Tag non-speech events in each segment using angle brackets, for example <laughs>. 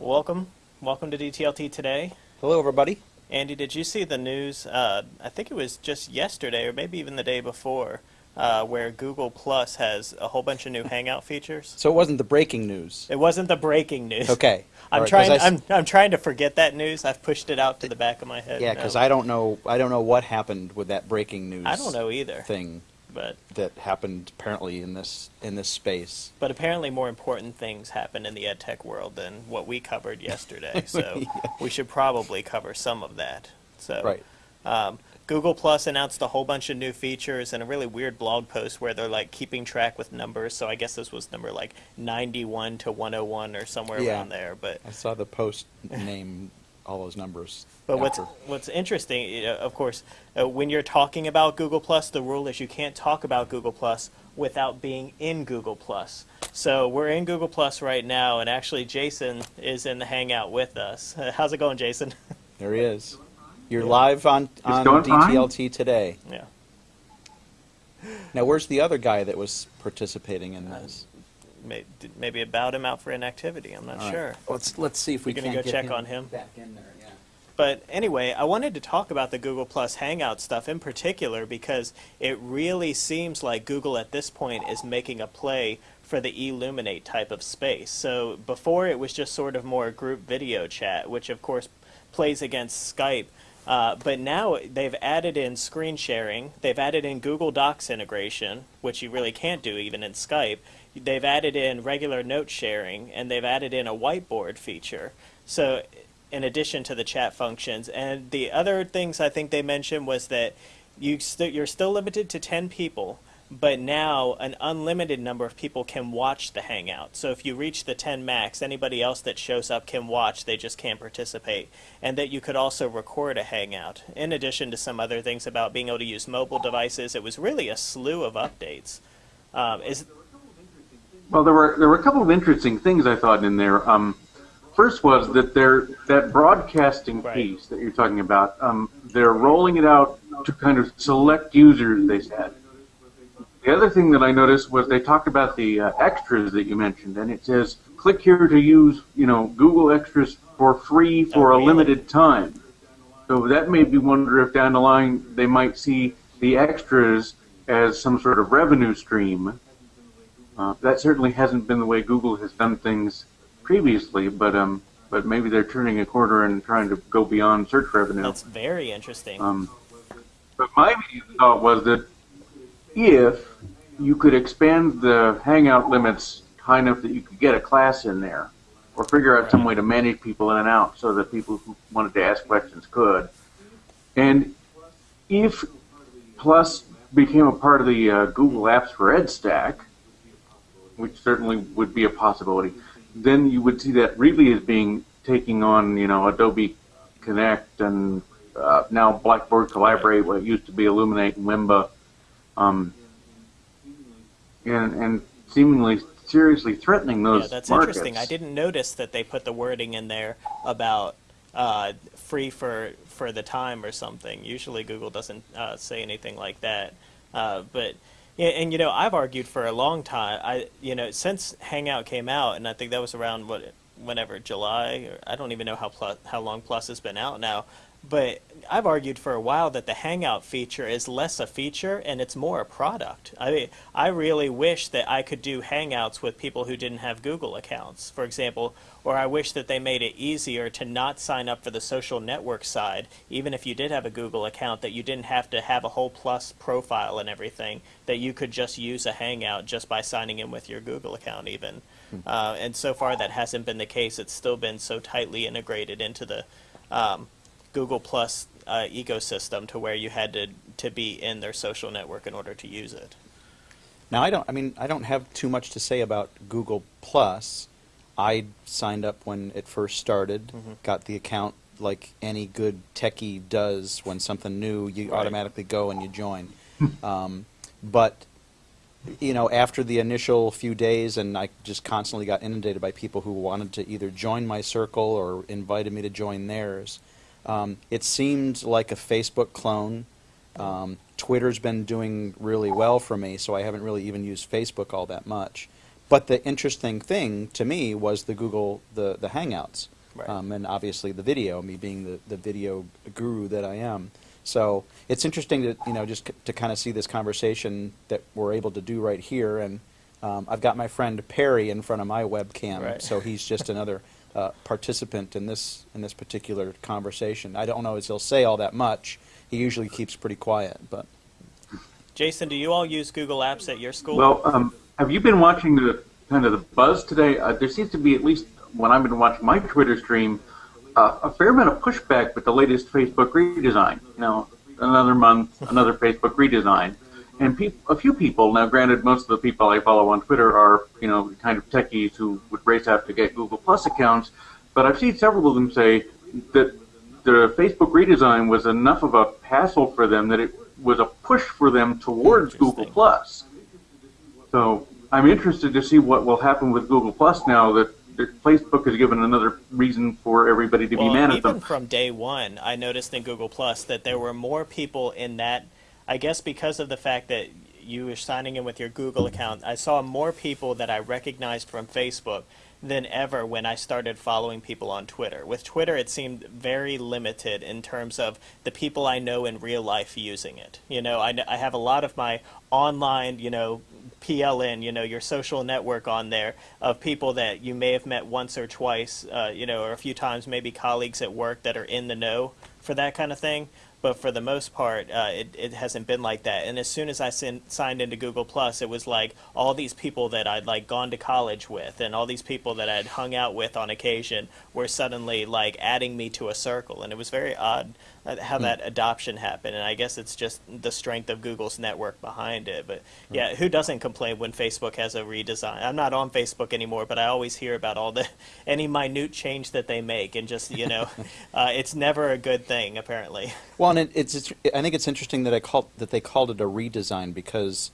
Welcome. Welcome to DTLT today. Hello, everybody. Andy, did you see the news? Uh, I think it was just yesterday, or maybe even the day before, uh, where Google Plus has a whole bunch of new Hangout features. So it wasn't the breaking news. It wasn't the breaking news. Okay. I'm right, trying. I I'm, I'm trying to forget that news. I've pushed it out to the back of my head. Yeah, because I don't know. I don't know what happened with that breaking news. I don't know either. thing But that happened apparently in this in this space. but apparently more important things happen in the ed tech world than what we covered yesterday. <laughs> So Yeah. we should probably cover some of that. So Right. Um, Google Plus announced a whole bunch of new features and a really weird blog post where they're like keeping track with numbers. So I guess this was number like 91 to 101 or somewhere Yeah. around there. But I saw the post name all those numbers. but what's after. what's interesting, you of course, uh, when you're talking about Google Plus, the rule is you can't talk about Google Plus without being in Google Plus. So we're in Google Plus right now, and actually Jason is in the Hangout with us. <laughs> how's it going, Jason? <laughs> there he is. You're live on on going fine. DTLT today. yeah. Now, where's the other guy that was participating in this? May- Maybe about him out for inactivity. I'm not All right. sure. Let's let's see if we You're can go get check on him? back in there. Yeah. But anyway, I wanted to talk about the Google Plus Hangout stuff in particular because it really seems like Google at this point is making a play for the Elluminate type of space. So before it was just sort of more group video chat, which of course plays against Skype. Uh, but now they've added in screen sharing. They've added in Google Docs integration, which you really can't do even in Skype. They've added in regular note sharing, and they've added in a whiteboard feature. So, in addition to the chat functions, and the other things I think they mentioned was that you st- you're still limited to 10 people, but now an unlimited number of people can watch the hangout. So if you reach the 10 max, anybody else that shows up can watch, they just can't participate. And that you could also record a hangout. In addition to some other things about being able to use mobile devices, it was really a slew of updates. Um, is Well, there were there were a couple of interesting things I thought in there. Um, first was that they're that broadcasting Right. piece that you're talking about. Um, they're rolling it out to kind of select users. They said. The other thing that I noticed was they talked about the uh, extras that you mentioned, and it says click here to use you know Google Extras for free for Oh, a really? limited time. So that made me wonder if down the line they might see the extras as some sort of revenue stream. Uh, that certainly hasn't been the way Google has done things previously, but um, but maybe they're turning a corner and trying to go beyond search revenue. that's very interesting. Um, but my thought was that if you could expand the Hangout limits high enough that you could get a class in there, or figure out some way to manage people in and out so that people who wanted to ask questions could, and if Plus became a part of the uh, Google Apps for Ed stack, which certainly would be a possibility, then you would see that really as being taking on, you know, Adobe Connect and uh, now Blackboard Collaborate, what used to be Elluminate and Wimba, um, and and seemingly seriously threatening those Yeah, that's markets. interesting. I didn't notice that they put the wording in there about uh, free for for the time or something. Usually, Google doesn't uh, say anything like that. Uh, but yeah, and you know, I've argued for a long time. I you know since Hangout came out, and I think that was around what whenever July. Or I don't even know how plus, how long Plus has been out now. But I've argued for a while that the Hangout feature is less a feature and it's more a product. I mean, I really wish that I could do Hangouts with people who didn't have Google accounts, for example, or I wish that they made it easier to not sign up for the social network side, even if you did have a Google account, that you didn't have to have a whole Plus profile and everything, that you could just use a Hangout just by signing in with your Google account, even. Uh, and so far, that hasn't been the case. It's still been so tightly integrated into the um, Google Plus uh, ecosystem to where you had to to be in their social network in order to use it. Now I don't. I mean, I don't have too much to say about Google Plus. I signed up when it first started. Mhm. Got the account like any good techie does when something new. You Right. automatically go and you join. <laughs> um, but you know, after the initial few days, and I just constantly got inundated by people who wanted to either join my circle or invited me to join theirs. Um, it seemed like a Facebook clone. Um, Twitter's been doing really well for me, so I haven't really even used Facebook all that much. But the interesting thing to me was the Google the the Hangouts, Right. um, and obviously the video. Me being the, the video guru that I am, so it's interesting to you know just c- to kind of see this conversation that we're able to do right here. And um, I've got my friend Perry in front of my webcam, Right. so he's just <laughs> another uh, participant in this in this particular conversation. I don't know as he'll say all that much. He usually keeps pretty quiet, but. Jason, do you all use Google Apps at your school? Well, um, have you been watching the kind of the buzz today? Uh, there seems to be at least when I've been watching my Twitter stream, uh, a fair amount of pushback with the latest Facebook redesign. You know, another month, another Facebook redesign, and peop- a few people. Now, granted, most of the people I follow on Twitter are you know kind of techies who would race out to get Google Plus accounts, but I've seen several of them say that the Facebook redesign was enough of a hassle for them that it was a push for them towards Google Plus. So I'm interested to see what will happen with Google Plus now that, Facebook has given another reason for everybody to well, be mad at even from day one, I noticed in Google Plus that there were more people in that. I guess because of the fact that you were signing in with your Google account, I saw more people that I recognized from Facebook than ever when I started following people on Twitter. With Twitter, it seemed very limited in terms of the people I know in real life using it. You know, I, I have a lot of my online, you know, PLN, you know, your social network on there of people that you may have met once or twice, uh, you know, or a few times, maybe colleagues at work that are in the know for that kind of thing. But for the most part, uh, it, it hasn't been like that. And as soon as I sin- signed into Google Plus, it was like all these people that I'd like gone to college with, and all these people that I'd hung out with on occasion were suddenly like adding me to a circle, and it was very odd uh, how that adoption happened. And I guess it's just the strength of Google's network behind it. But yeah, who doesn't complain when Facebook has a redesign? I'm not on Facebook anymore, but I always hear about all the <laughs> any minute change that they make, and just you know, <laughs> uh, it's never a good thing apparently. Well, and it, it's, it's I think it's interesting that I called that they called it a redesign because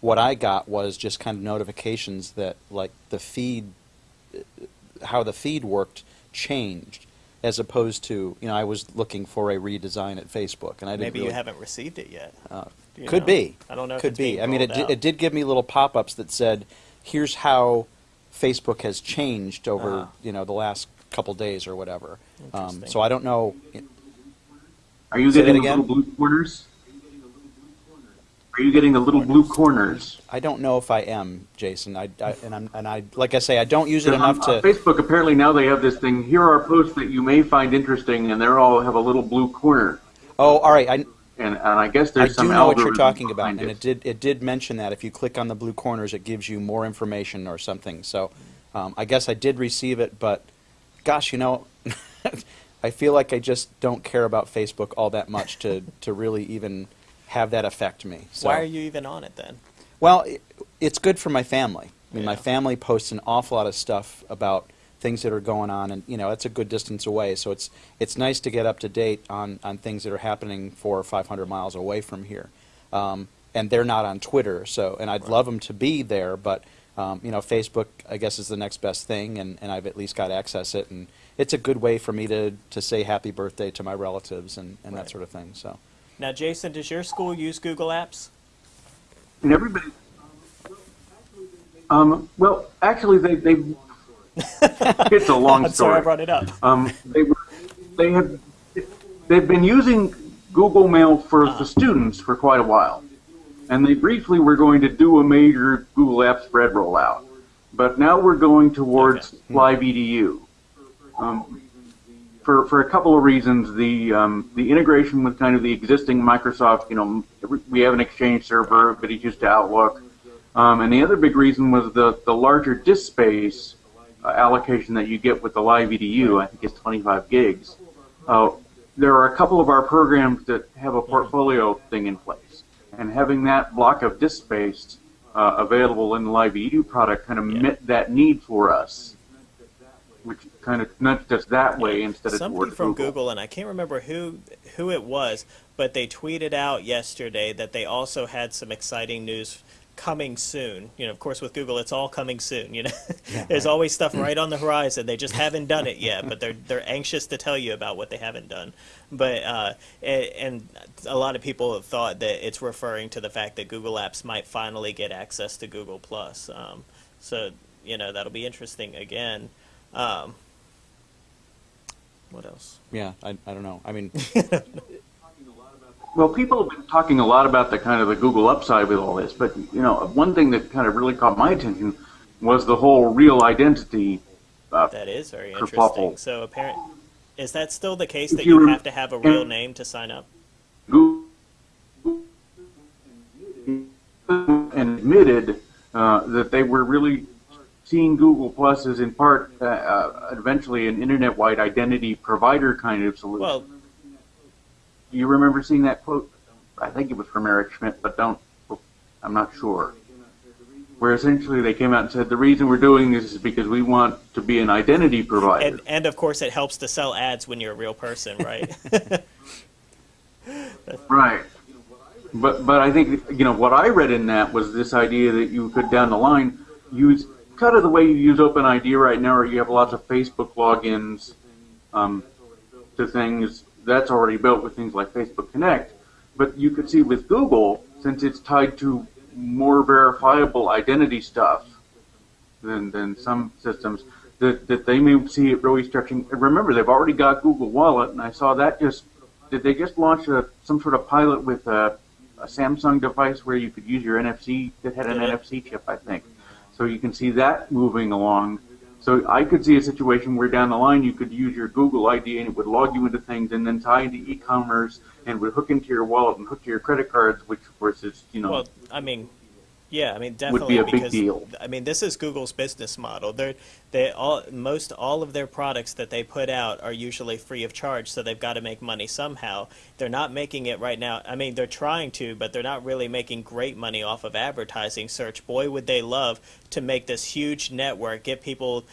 what I got was just kind of notifications that like the feed, uh, how the feed worked changed, as opposed to you know I was looking for a redesign at Facebook and I didn't Maybe really, you haven't received it yet. Uh, could know? be. I don't know. if Could it's be. being I mean, it, rolled di- it did give me little pop-ups that said, "Here's how Facebook has changed over Ah. you know the last couple days or whatever." Um, Interesting. so I don't know. Are you Say getting the again? little blue corners? Are you getting the little blue corners? I don't know if I am, Jason. I, I and I'm and I like I say I don't use it Because on, enough on to. Facebook, apparently now they have this thing. Here are posts that you may find interesting, and they all have a little blue corner. Oh, all right. I, And, and I guess there's I there's do know what you're talking about, behind and it did it did mention that if you click on the blue corners, it gives you more information or something. So, um, I guess I did receive it, but gosh, you know, <laughs> I feel like I just don't care about Facebook all that much to to really even have that affect me. So. Why are you even on it then? Well, it, it's good for my family. I mean, my family posts an awful lot of stuff about things that are going on, and you know, it's a good distance away. So it's it's nice to get up to date on on things that are happening four or five hundred miles away from here. Um, and they're not on Twitter, so and I'd Right. love them to be there, but um, you know, Facebook I guess is the next best thing, and, and I've at least got access it, and it's a good way for me to to say happy birthday to my relatives and, and Right. that sort of thing. So. Now, Jason, does your school use Google Apps? And everybody. Um, well, actually, they they. <laughs> it's a long I'm sorry I story. brought it up. Um, they were, they have they've been using Google Mail for the students for quite a while, and they briefly were going to do a major Google Apps spread rollout, but now we're going towards Okay. Live EDU. Um, for, for a couple of reasons, the um, the integration with kind of the existing Microsoft, you know, we have an Exchange server, but it's used to Outlook, um, and the other big reason was the the larger disk space uh, allocation that you get with the Live EDU. I think it's 25 gigs. Uh, there are a couple of our programs that have a portfolio thing in place, and having that block of disk space uh, available in the Live EDU product kind of met that need for us, which kind of nudged us that way instead of Somebody from Google. Google, and I can't remember who who it was, but they tweeted out yesterday that they also had some exciting news coming soon. You know, of course, with Google, it's all coming soon. You know, <laughs> there's always stuff <laughs> right on the horizon. They just haven't done it yet, but they're they're anxious to tell you about what they haven't done. But uh, a- and a lot of people have thought that it's referring to the fact that Google Apps might finally get access to Google Plus. Um, So you know that'll be interesting again. Um, what else? Yeah, I, I don't know. I mean, <laughs> Well, people have been talking a lot about the kind of the Google upside with all this, but you know, one thing that kind of really caught my attention was the whole real identity. Uh, That is very kerfuffle. interesting. So apparent is that still the case If that you you have to have a real name to sign up? Google and admitted uh, that they were really seeing Google Plus as in part uh, uh, eventually an internet-wide identity provider kind of solution. Well, do you remember seeing that quote? I think it was from Eric Schmidt, but don't. I'm not sure. Where essentially they came out and said the reason we're doing this is because we want to be an identity provider. and and of course it helps to sell ads when you're a real person, right? <laughs> Right. But but I think you know what I read in that was this idea that you could down the line use kind of the way you use OpenID right now, or you have lots of Facebook logins um, to things that's already built with things like Facebook Connect. But you could see with Google, since it's tied to more verifiable identity stuff than than some systems, that that they may see it really stretching. and Remember, they've already got Google Wallet, and I saw that just did they just launch a, some sort of pilot with a, a Samsung device where you could use your NFC that had an Yeah. NFC chip, I think. So you can see that moving along. So I could see a situation where down the line you could use your Google ID and it would log you into things and then tie into e-commerce and would hook into your wallet and hook to your credit cards, which of course is you know well, I mean, yeah, I mean definitely be a big because. I mean this is Google's business model. They're they all most all of their products that they put out are usually free of charge, so they've got to make money somehow. They're not making it right now. I mean, they're trying to, but they're not really making great money off of advertising search. Boy, would they love to make this huge network, get people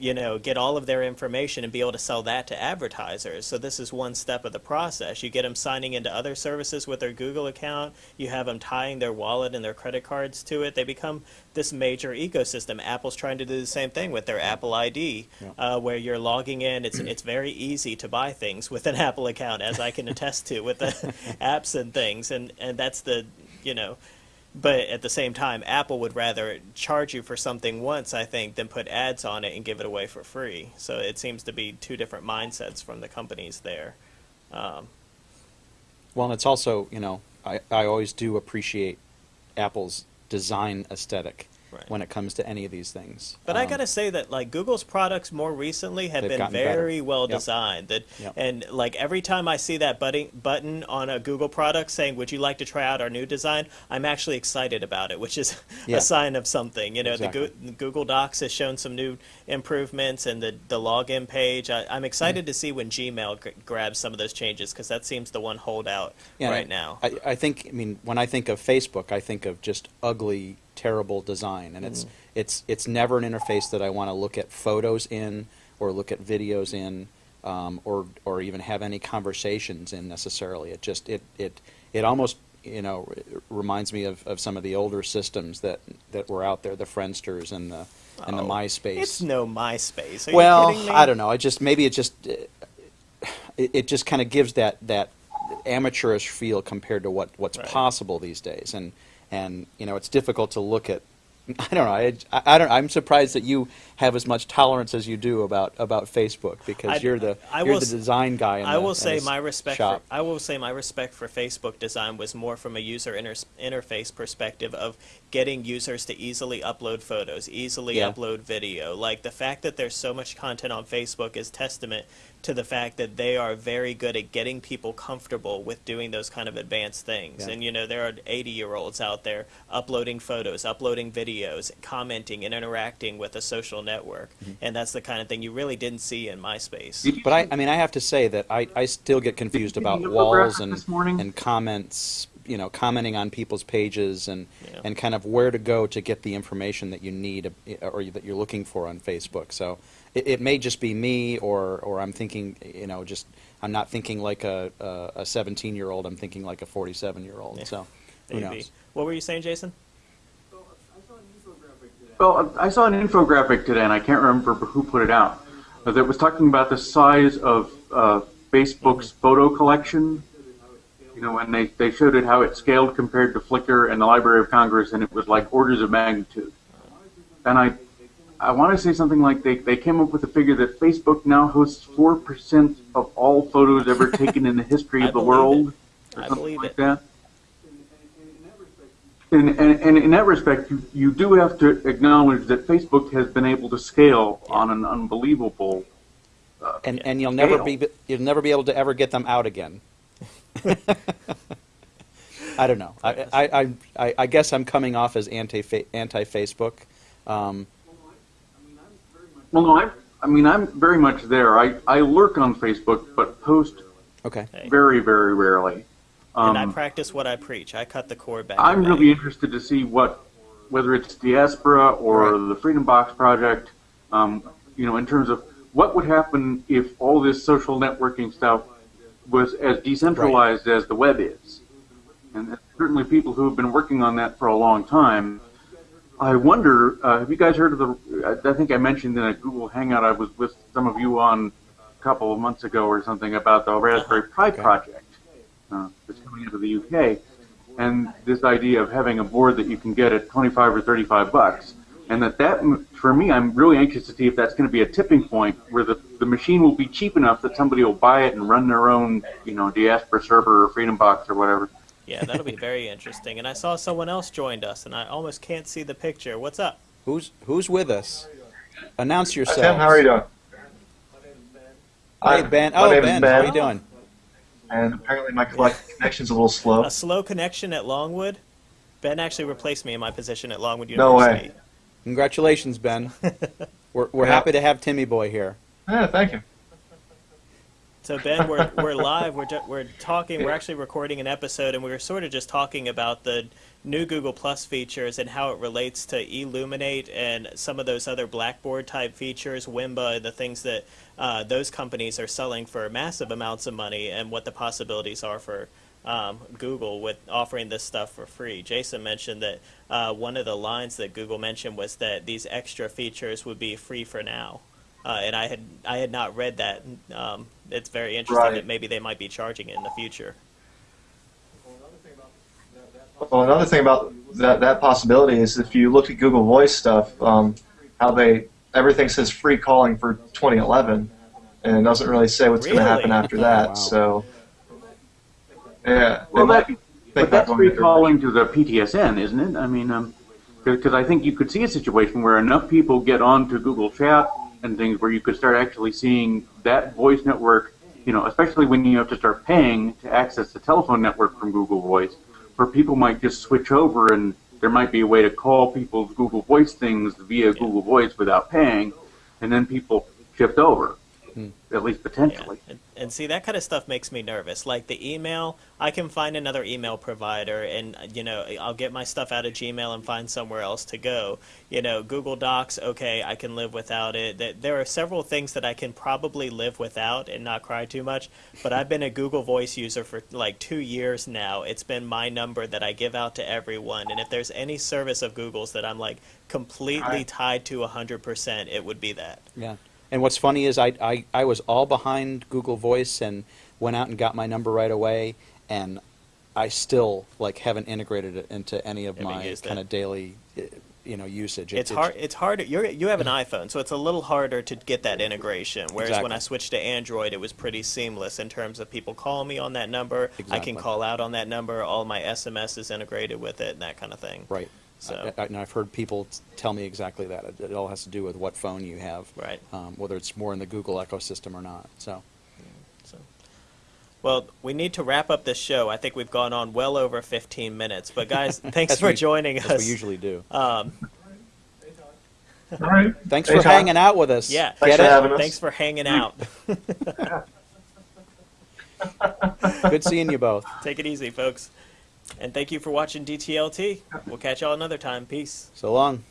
you know, get all of their information and be able to sell that to advertisers. So this is one step of the process. You get them signing into other services with their Google account. You have them tying their wallet and their credit cards to it. They become this major ecosystem. Apple's trying to do the same thing with their Apple ID, uh, where you're logging in. It's it's very easy to buy things with an <laughs> Apple account, as I can attest to with the <laughs> apps and things. And and that's the you know but at the same time, Apple would rather charge you for something once, I think, than put ads on it and give it away for free. So it seems to be two different mindsets from the companies there. Um, well, and it's also, you know, I, I always do appreciate Apple's design aesthetic Right. when it comes to any of these things. But I Um, gotta say that like Google's products more recently have been gotten better. very well Yep. designed. That Yep. and like every time I see that button button on a Google product saying, "Would you like to try out our new design?" I'm actually excited about it, which is <laughs> Yeah. a sign of something. You know, Exactly. the Go- Google Docs has shown some new improvements, and the the login page. I, I'm excited to see when Gmail g- grabs some of those changes because that seems the one holdout Yeah, right I- now. I, I think, I mean, when I think of Facebook, I think of just ugly, terrible design, and Mm. it's it's it's never an interface that I want to look at photos in or look at videos in, um, or or even have any conversations in necessarily. It just it it it almost you know reminds me of, of some of the older systems that that were out there, the Friendsters and the and the Oh, MySpace. It's no MySpace. Are well? I don't know. I just maybe it just uh, it, it just kind of gives that that amateurish feel compared to what what's Right. possible these days, and and you know it's difficult to look at. <laughs> I don't know. I, I, I don't. I'm surprised that you have as much tolerance as you do about about Facebook because I- you're the I you're will the design guy. In I the, will say my respect. For, I will say my respect for Facebook design was more from a user inter- interface perspective of getting users to easily upload photos, easily Yeah. upload video. Like the fact that there's so much content on Facebook is testament to the fact that they are very good at getting people comfortable with doing those kind of advanced things. Yeah. And you know, there are 80 year olds out there uploading photos, uploading videos, commenting, and interacting with a social network. Mm-hmm. And that's the kind of thing you really didn't see in MySpace. But I, I mean, I have to say that I, I still get confused about walls and and comments, you know, commenting on people's pages and Yeah. and kind of where to go to get the information that you need uh, or that you're looking for on Facebook. So it, it may just be me, or or I'm thinking, you know, just I'm not thinking like a a 17 year old. I'm thinking like a 47 year old. Yeah. So who Maybe. knows? What were you saying, Jason? Well, I saw an infographic today, and I can't remember who put it out, uh, that was talking about the size of uh, Facebook's photo collection. You know, and they, they showed it how it scaled compared to Flickr and the Library of Congress, and it was like orders of magnitude. and I, I want to say something like they, they came up with a figure that Facebook now hosts four percent of all photos ever <laughs> taken in the history of the world, it. or I something believe like it. that. And, and, and in that respect, you, you do have to acknowledge that Facebook has been able to scale on an unbelievable—and—and you'll never Scale. be you'll never be able to ever get them out again. <laughs> I don't know. I, I, I, I, I guess I'm coming off as anti anti Facebook. Um, Well, no, I, I mean, I'm very much there. I, I lurk on Facebook, but post okay. Very, very rarely. and I Um, practice what I preach. I cut the cord back. I'm in really May. interested to see what, whether it's Diaspora or Right. the Freedom Box Project, um, you know, in terms of what would happen if all this social networking stuff was as decentralized as the web is. And certainly people who have been working on that for a long time. I wonder, uh, have you guys heard of the, I I think I mentioned in a Google Hangout I was with some of you on a couple of months ago or something about the Raspberry Pi Okay. project uh, that's coming into the UK and this idea of having a board that you can get at 25 or 35 bucks. And that that, for me, I'm really anxious to see if that's going to be a tipping point where the, the machine will be cheap enough that somebody will buy it and run their own, you know, Diaspora server or Freedom Box or whatever. Yeah, that'll be very interesting. And I saw someone else joined us, and I almost can't see the picture. What's up? Who's who's with us? Announce yourself. Tim, how are you doing? Hey Hi, Ben. my Oh name is Ben, Ben, how are you doing? And apparently my collect- connection's a little slow. A slow connection at Longwood. Ben actually replaced me in my position at Longwood University. No way. University. Congratulations, Ben. <laughs> we're we're Yeah. happy to have Timmy Boy here. Yeah, thank you. So Ben, we're we're live. We're we're talking. We're actually recording an episode, and we were sort of just talking about the new Google Plus features and how it relates to Elluminate and some of those other Blackboard type features, Wimba, the things that uh, those companies are selling for massive amounts of money, and what the possibilities are for um, Google with offering this stuff for free. Jason mentioned that uh, one of the lines that Google mentioned was that these extra features would be free for now. Uh, and I had I had not read that. Um, it's very interesting Right. that maybe they might be charging it in the future. Well, another thing about that, that possibility is if you look at Google Voice stuff, um, how they everything says free calling for 2011, and it doesn't really say what's going to happen after that. <laughs> Wow. So, yeah, they Well, might that, but that's going into- recalling to the PTSN, isn't it? I mean, because I think you could see a situation where enough people get onto Google Chat and things where you could start actually seeing that voice network, you know, especially when you have to start paying to access the telephone network from Google Voice, where people might just switch over and there might be a way to call people's Google Voice things via Google Voice without paying, and then people shift over, Mm. at least Yeah. potentially. And, and see that kind of stuff makes me nervous. Like the email, I can find another email provider, and you know I'll get my stuff out of Gmail and find somewhere else to go. You know, Google Docs, okay, I can live without it. There are several things that I can probably live without and not cry too much. But I've been a Google Voice user for like two years now. It's been my number that I give out to everyone, and if there's any service of Google's that I'm like completely Right. tied to hundred percent, it would be that. Yeah. And what's funny is I, I, I was all behind Google Voice and went out and got my number right away, and I still like haven't integrated it into any of Haven't my used kind it. of daily, uh, you know, usage. It- It's hard. It's harder. You you have an iPhone, so it's a little harder to get that integration. Whereas when Exactly. I switched to Android, it was pretty seamless in terms of people call me on that number. I Exactly. can call out on that number. All my SMS is integrated with it, and that kind of thing. Right. So- I, I, and I've heard people tell me exactly that. It, it all has to do with what phone you have, Right. um, whether it's more in the Google ecosystem or not. So, So, well, we need to wrap up this show. I think we've gone on well over 15 minutes. But guys, <laughs> thanks for we- joining as us. we usually do. Um, All right. Thanks for Anytime. hanging out with us. yeah. Thanks Get for it? having us. Thanks for hanging out. <laughs> Good seeing you both. Take it easy, folks. And thank you for watching DTLT. We'll catch y'all another time. Peace. So long.